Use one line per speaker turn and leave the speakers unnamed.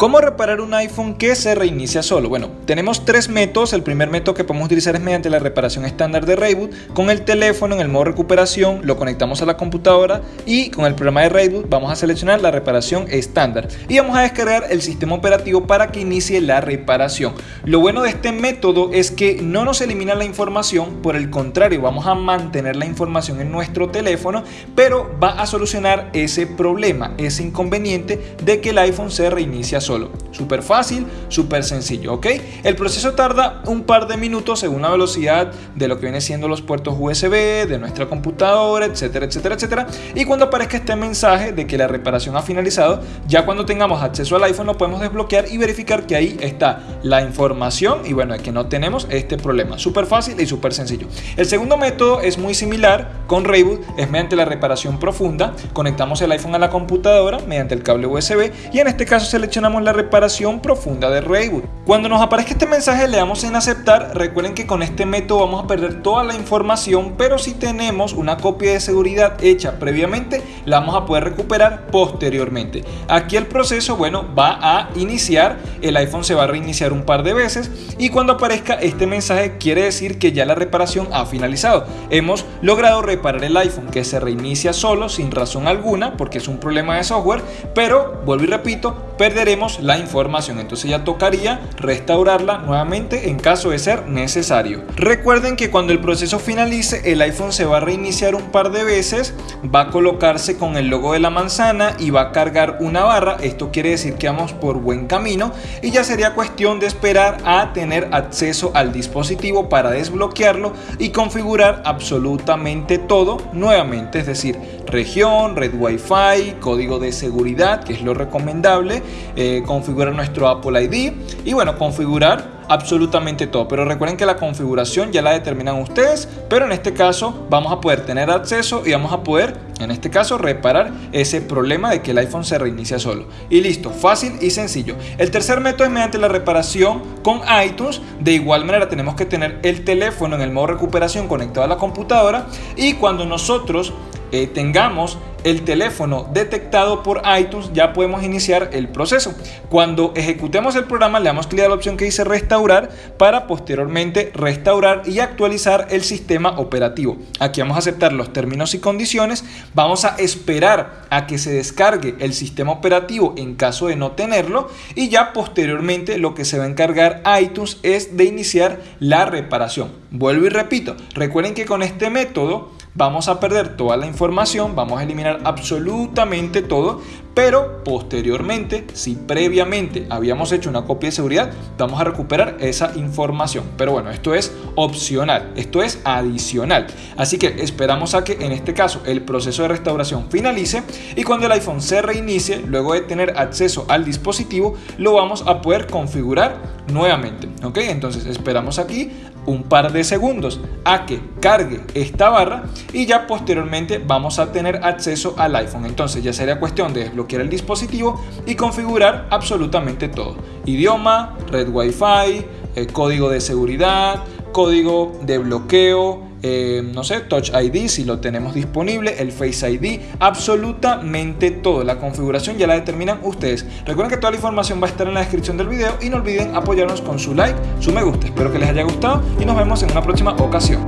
¿Cómo reparar un iPhone que se reinicia solo? Bueno, tenemos tres métodos. El primer método que podemos utilizar es mediante la reparación estándar de Rayboot. Con el teléfono en el modo recuperación lo conectamos a la computadora y con el programa de Rayboot vamos a seleccionar la reparación estándar y vamos a descargar el sistema operativo para que inicie la reparación. Lo bueno de este método es que no nos elimina la información, por el contrario, vamos a mantener la información en nuestro teléfono, pero va a solucionar ese problema, ese inconveniente de que el iPhone se reinicia solo solo. Súper fácil, súper sencillo, ¿ok? El proceso tarda un par de minutos según la velocidad de lo que viene siendo los puertos USB, de nuestra computadora, etcétera, etcétera, etcétera. Y cuando aparezca este mensaje de que la reparación ha finalizado, ya cuando tengamos acceso al iPhone lo podemos desbloquear y verificar que ahí está la información y bueno, que no tenemos este problema. Súper fácil y súper sencillo. El segundo método es muy similar con Rayboot, es mediante la reparación profunda. Conectamos el iPhone a la computadora mediante el cable USB y en este caso seleccionamos la reparación profunda de Rayboot. Cuando nos aparezca este mensaje le damos en aceptar, recuerden que con este método vamos a perder toda la información, pero si tenemos una copia de seguridad hecha previamente, la vamos a poder recuperar posteriormente. Aquí el proceso, bueno, va a iniciar, el iPhone se va a reiniciar un par de veces y cuando aparezca este mensaje quiere decir que ya la reparación ha finalizado. Hemos logrado reparar el iPhone que se reinicia solo sin razón alguna porque es un problema de software, pero vuelvo y repito, perderemos la información. Entonces ya tocaría restaurarla nuevamente en caso de ser necesario. Recuerden que cuando el proceso finalice, el iPhone se va a reiniciar un par de veces, va a colocarse con el logo de la manzana y va a cargar una barra. Esto quiere decir que vamos por buen camino y ya sería cuestión de esperar a tener acceso al dispositivo para desbloquearlo y configurar absolutamente todo nuevamente, es decir, región, red Wi-Fi, código de seguridad, que es lo recomendable, eh, configurar nuestro Apple ID y bueno, configurar absolutamente todo. Pero recuerden que la configuración ya la determinan ustedes, pero en este caso vamos a poder tener acceso y vamos a poder, en este caso, reparar ese problema de que el iPhone se reinicia solo. Y listo, fácil y sencillo. El tercer método es mediante la reparación con iTunes. De igual manera tenemos que tener el teléfono en el modo recuperación conectado a la computadora y cuando nosotros eh, tengamos el teléfono detectado por iTunes ya podemos iniciar el proceso. Cuando ejecutemos el programa le damos clic a la opción que dice restaurar para posteriormente restaurar y actualizar el sistema operativo. Aquí vamos a aceptar los términos y condiciones, vamos a esperar a que se descargue el sistema operativo en caso de no tenerlo y ya posteriormente lo que se va a encargar iTunes es de iniciar la reparación. Vuelvo y repito, recuerden que con este método vamos a perder toda la información, vamos a eliminar absolutamente todo, pero posteriormente, si previamente habíamos hecho una copia de seguridad, vamos a recuperar esa información. Pero bueno, esto es opcional, esto es adicional. Así que esperamos a que en este caso el proceso de restauración finalice y cuando el iPhone se reinicie, luego de tener acceso al dispositivo, lo vamos a poder configurar nuevamente. ¿Ok? Entonces esperamos aquí un par de segundos a que cargue esta barra y ya posteriormente vamos a tener acceso al iPhone. Entonces ya sería cuestión de desbloquear el dispositivo y configurar absolutamente todo. Idioma, red Wi-Fi, el código de seguridad, código de bloqueo, eh, no sé, Touch ID si lo tenemos disponible, el Face ID, absolutamente todo. La configuración ya la determinan ustedes. Recuerden que toda la información va a estar en la descripción del video y no olviden apoyarnos con su like, su me gusta. Espero que les haya gustado y nos vemos en una próxima ocasión.